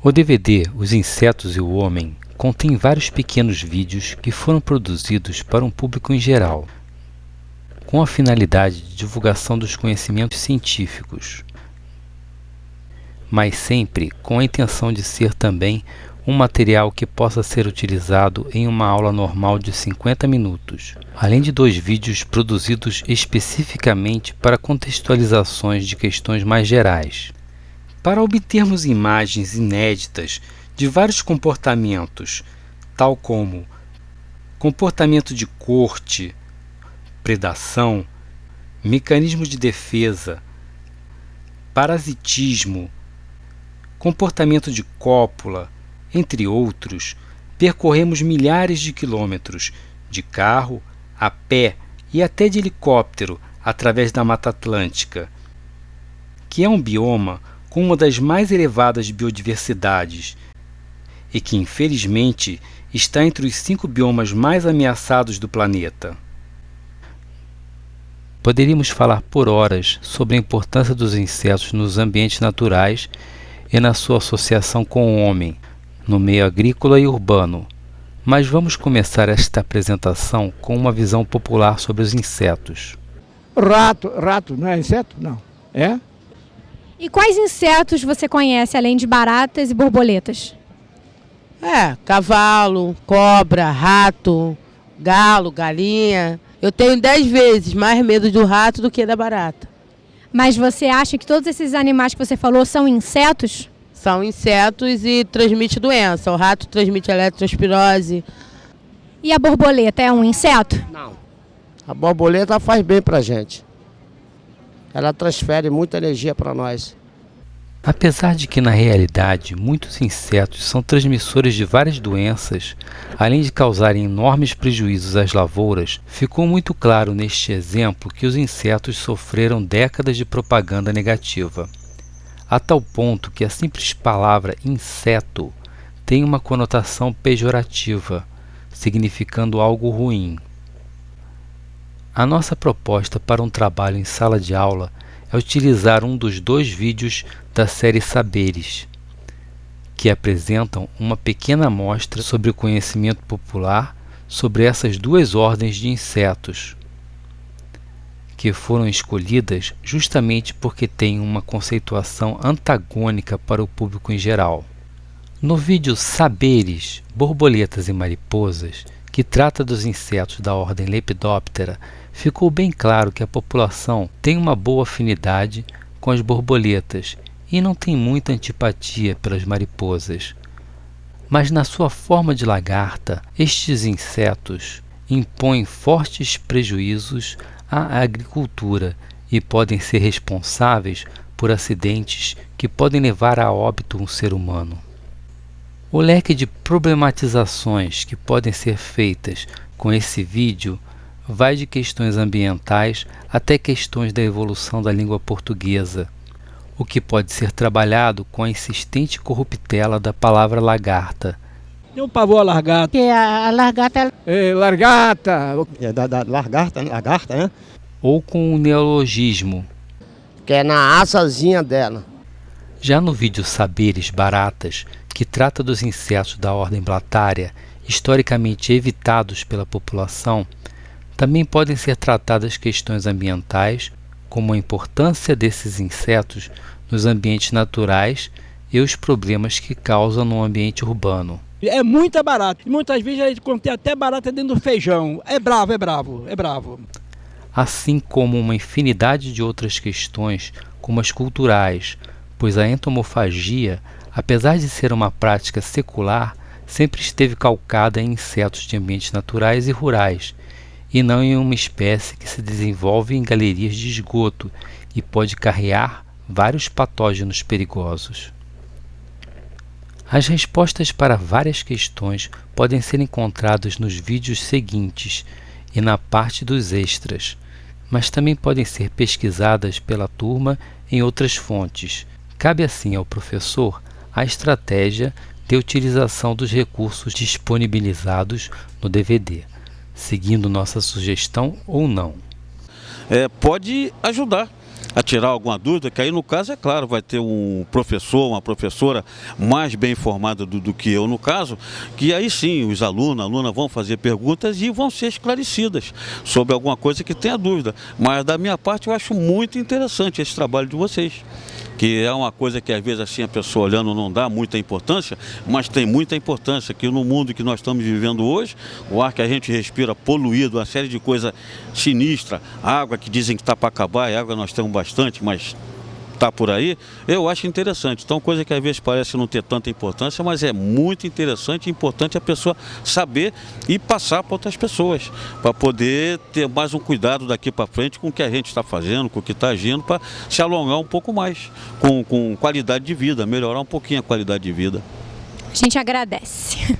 O DVD Os Insetos e o Homem contém vários pequenos vídeos que foram produzidos para um público em geral, com a finalidade de divulgação dos conhecimentos científicos, mas sempre com a intenção de ser também um material que possa ser utilizado em uma aula normal de 50 minutos, além de dois vídeos produzidos especificamente para contextualizações de questões mais gerais. Para obtermos imagens inéditas de vários comportamentos, tal como comportamento de corte, predação, mecanismos de defesa, parasitismo, comportamento de cópula, entre outros, percorremos milhares de quilômetros de carro, a pé e até de helicóptero através da Mata Atlântica, que é um bioma com uma das mais elevadas biodiversidades e que, infelizmente, está entre os cinco biomas mais ameaçados do planeta. Poderíamos falar por horas sobre a importância dos insetos nos ambientes naturais e na sua associação com o homem, no meio agrícola e urbano. Mas vamos começar esta apresentação com uma visão popular sobre os insetos. Rato, rato, não é inseto? Não. É? E quais insetos você conhece além de baratas e borboletas? É, cavalo, cobra, rato, galo, galinha. Eu tenho dez vezes mais medo do rato do que da barata. Mas você acha que todos esses animais que você falou são insetos? São insetos e transmite doença. O rato transmite eletrospirose. E a borboleta é um inseto? Não. A borboleta faz bem pra gente. Ela transfere muita energia para nós. Apesar de que na realidade muitos insetos são transmissores de várias doenças, além de causarem enormes prejuízos às lavouras, ficou muito claro neste exemplo que os insetos sofreram décadas de propaganda negativa, a tal ponto que a simples palavra inseto tem uma conotação pejorativa, significando algo ruim. A nossa proposta para um trabalho em sala de aula é utilizar um dos dois vídeos da série Saberes, que apresentam uma pequena amostra sobre o conhecimento popular sobre essas duas ordens de insetos, que foram escolhidas justamente porque têm uma conceituação antagônica para o público em geral. No vídeo Saberes, Borboletas e Mariposas, que trata dos insetos da ordem Lepidoptera, ficou bem claro que a população tem uma boa afinidade com as borboletas e não tem muita antipatia pelas mariposas. Mas na sua forma de lagarta, estes insetos impõem fortes prejuízos à agricultura e podem ser responsáveis por acidentes que podem levar a óbito um ser humano. O leque de problematizações que podem ser feitas com esse vídeo vai de questões ambientais até questões da evolução da língua portuguesa, o que pode ser trabalhado com a insistente corruptela da palavra lagarta. Tem um pavor a largata. Que a, a largata É, largata. É da, da lagarta, né? lagarta, né? Ou com o neologismo. Que é na asazinha dela. Já no vídeo Saberes Baratas, que trata dos insetos da ordem blatária, historicamente evitados pela população, também podem ser tratadas questões ambientais, como a importância desses insetos nos ambientes naturais e os problemas que causam no ambiente urbano. É muita barata. E muitas vezes a gente contém até barata dentro do feijão. É bravo, é bravo, é bravo. assim como uma infinidade de outras questões, como as culturais, pois a entomofagia, apesar de ser uma prática secular, sempre esteve calcada em insetos de ambientes naturais e rurais, e não em uma espécie que se desenvolve em galerias de esgoto e pode carrear vários patógenos perigosos. As respostas para várias questões podem ser encontradas nos vídeos seguintes e na parte dos extras, mas também podem ser pesquisadas pela turma em outras fontes. Cabe assim ao professor a estratégia de utilização dos recursos disponibilizados no DVD, seguindo nossa sugestão ou não. é, pode ajudar a tirar alguma dúvida, que aí no caso, é claro, vai ter um professor, uma professora mais bem informada do, do que eu no caso, que aí sim os alunos, alunas vão fazer perguntas e vão ser esclarecidas sobre alguma coisa que tenha dúvida. Mas da minha parte eu acho muito interessante esse trabalho de vocês que é uma coisa que às vezes assim a pessoa olhando não dá muita importância, mas tem muita importância que no mundo que nós estamos vivendo hoje, o ar que a gente respira poluído, uma série de coisas sinistra, água que dizem que está para acabar, e água nós temos bastante, mas está por aí, eu acho interessante. Então, coisa que às vezes parece não ter tanta importância, mas é muito interessante e importante a pessoa saber e passar para outras pessoas, para poder ter mais um cuidado daqui para frente com o que a gente está fazendo, com o que está agindo, para se alongar um pouco mais, com, com qualidade de vida, melhorar um pouquinho a qualidade de vida. A gente agradece.